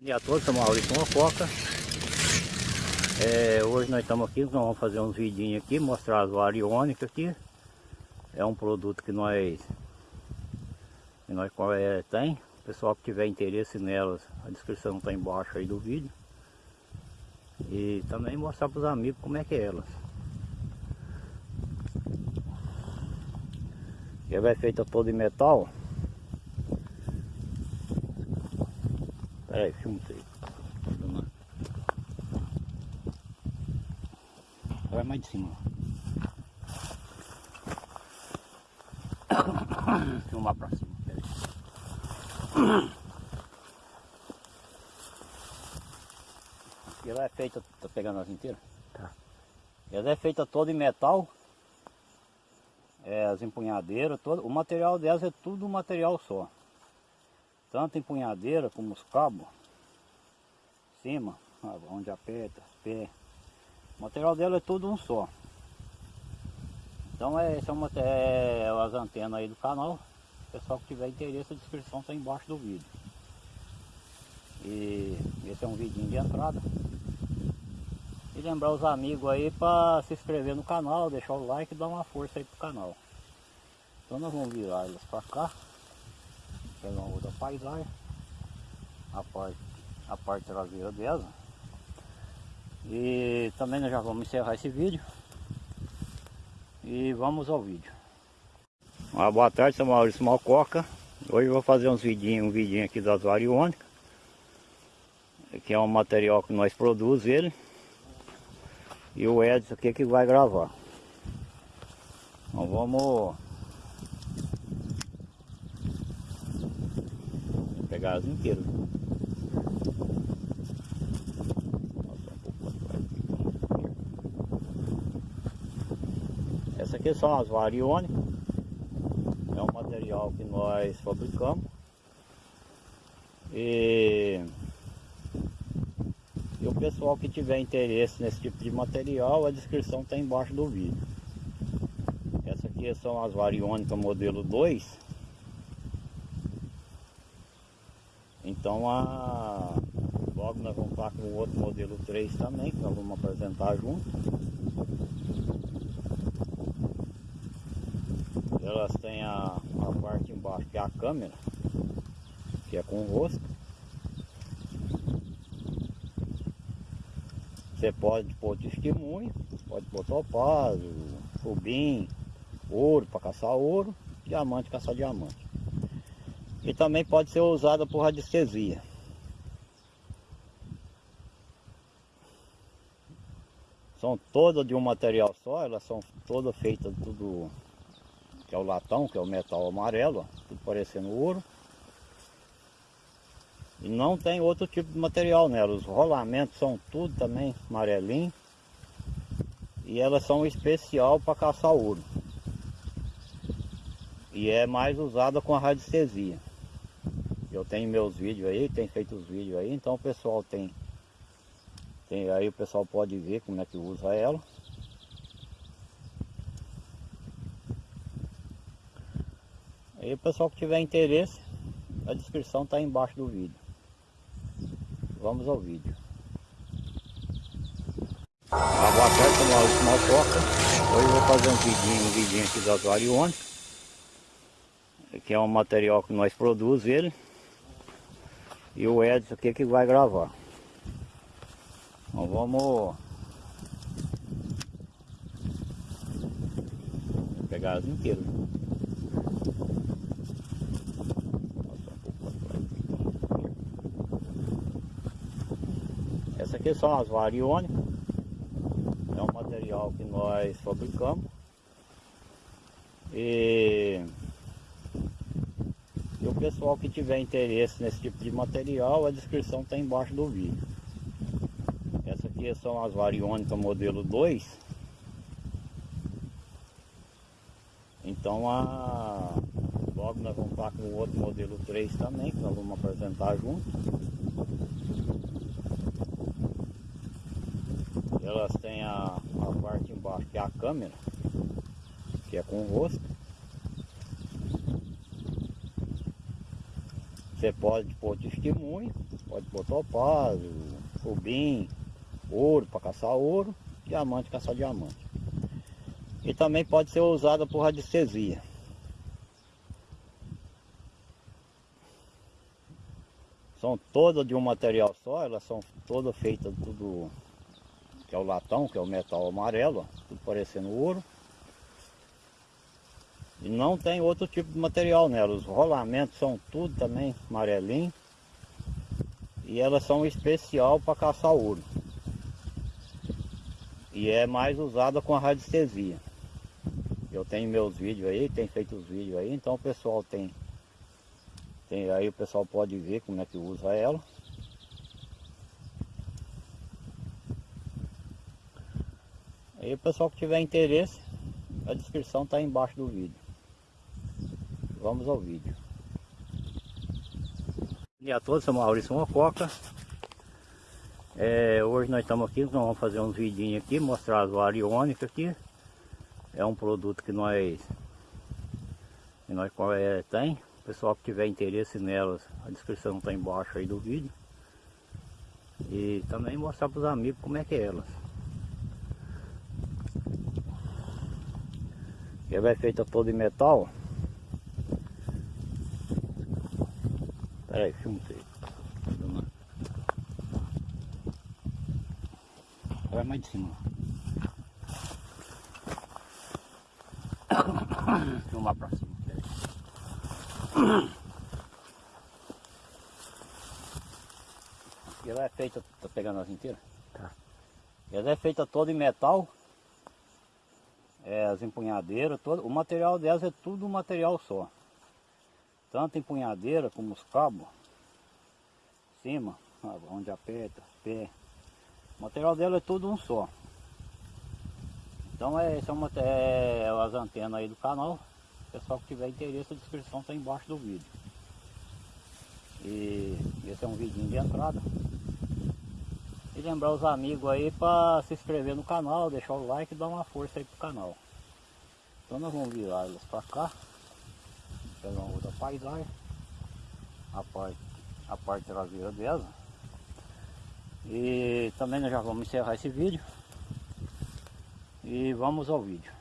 Bom dia a todos, sou Maurício Mococa. É, hoje nós estamos aqui, nós vamos fazer uns vidinhos aqui, mostrar as variônicas aqui. É um produto que nós, que nós é, tem. O pessoal que tiver interesse nelas, a descrição está embaixo aí do vídeo. E também mostrar para os amigos como é que é elas. Ela é feita toda em metal. Filma aí. Vai mais de cima. Filmar pra cima. Ela é feita, tá pegando as inteiras? Tá. Ela é feita toda em metal. É, as empunhadeiras, todo, o material delas é tudo material só. Tanto empunhadeira como os cabos. Cima, onde aperta, pé. O material dela é tudo um só. Então é, esse é, uma, é as antenas aí do canal. Pessoal que tiver interesse, a descrição está embaixo do vídeo. E esse é um vidinho de entrada. E lembrar os amigos aí para se inscrever no canal, deixar o like e dar uma força aí pro canal. Então nós vamos virar elas para cá. Pegar uma paisagem. A parte, a parte traseira dela. E também nós já vamos encerrar esse vídeo. E vamos ao vídeo. Uma boa tarde, sou Maurício Malcoca. Hoje eu vou fazer uns vidinhos, um vidinho aqui das variônicas. Que é um material que nós produzimos ele. E o Edson aqui que vai gravar. Então vamos as inteiras. Essa aqui são as variônicas. É um material que nós fabricamos. E e o pessoal que tiver interesse nesse tipo de material, a descrição está embaixo do vídeo. Essa aqui são as variônicas modelo 2. Então a... logo nós vamos estar com o outro modelo 3 também, que nós vamos apresentar junto. Elas têm a, a parte embaixo que é a câmera, que é com rosto. Você pode pôr testemunho, pode pôr topázio, rubim, ouro para caçar ouro, diamante caçar diamante. E também pode ser usada por radiestesia. São todas de um material só, elas são todas feitas tudo que é o latão, que é o metal amarelo, tudo parecendo ouro. E não tem outro tipo de material nela. Os rolamentos são tudo também amarelinho. E elas são especial para caçar ouro. E é mais usada com a radiestesia. Eu tenho meus vídeos aí, tem feito os vídeos aí, então o pessoal tem, tem aí o pessoal pode ver como é que usa ela. Aí o pessoal que tiver interesse, a descrição está embaixo do vídeo. Vamos ao vídeo. Boa tarde, sou Maurício Malcoca. Hoje eu vou fazer um vidinho, um vidinho aqui das variônicas. Que é um material que nós produzimos ele. E o Edson aqui que vai gravar. Então vamos pegar as inteiras. Essa aqui são as variônicas. É um material que nós fabricamos. E, pessoal que tiver interesse nesse tipo de material, a descrição está embaixo do vídeo. Essa aqui são as variônicas modelo 2. Então a, logo nós vamos estar com o outro modelo 3 também, que nós vamos apresentar junto. Elas têm a, a parte embaixo que é a câmera, que é com rosto. Você pode pôr testemunho, pode pôr topázio, rubim, ouro para caçar ouro, diamante caçar diamante. E também pode ser usada por radiestesia. São todas de um material só, elas são todas feitas tudo que é o latão, que é o metal amarelo, tudo parecendo ouro. Não tem outro tipo de material nela. Os rolamentos são tudo também amarelinho. E elas são especial para caçar ouro. E é mais usada com a radiestesia. Eu tenho meus vídeos aí, tem feito os vídeos aí, então o pessoal tem, tem aí o pessoal pode ver como é que usa ela. Aí o pessoal que tiver interesse, a descrição está embaixo do vídeo. Vamos ao vídeo. Bom dia a todos, sou Maurício Mococa. É, hoje nós estamos aqui, nós vamos fazer uns vidinhos aqui, mostrar as variônicas aqui. É um produto que nós, que nós é, tem. O pessoal que tiver interesse nelas, a descrição está embaixo aí do vídeo. E também mostrar para os amigos como é que é elas. Ela é feita toda em metal. Pera aí, filma aí. Vai mais de cima. Filmar pra cima. Ela é feita, tá pegando as inteiras? Tá. Ela é feita toda em metal. É, as empunhadeiras, todo, o material delas é tudo um material só tanto empunhadeira como os cabos, cima, onde aperta, pé. O material dela é tudo um só. Então é, esse é, uma, é as antenas aí do canal. Pessoal que tiver interesse, a descrição está embaixo do vídeo. E esse é um vidinho de entrada. E lembrar os amigos aí para se inscrever no canal, deixar o like e dar uma força aí pro canal. Então nós vamos virar elas para cá paisagem a parte, a parte traseira dela. E também nós já vamos encerrar esse vídeo. E vamos ao vídeo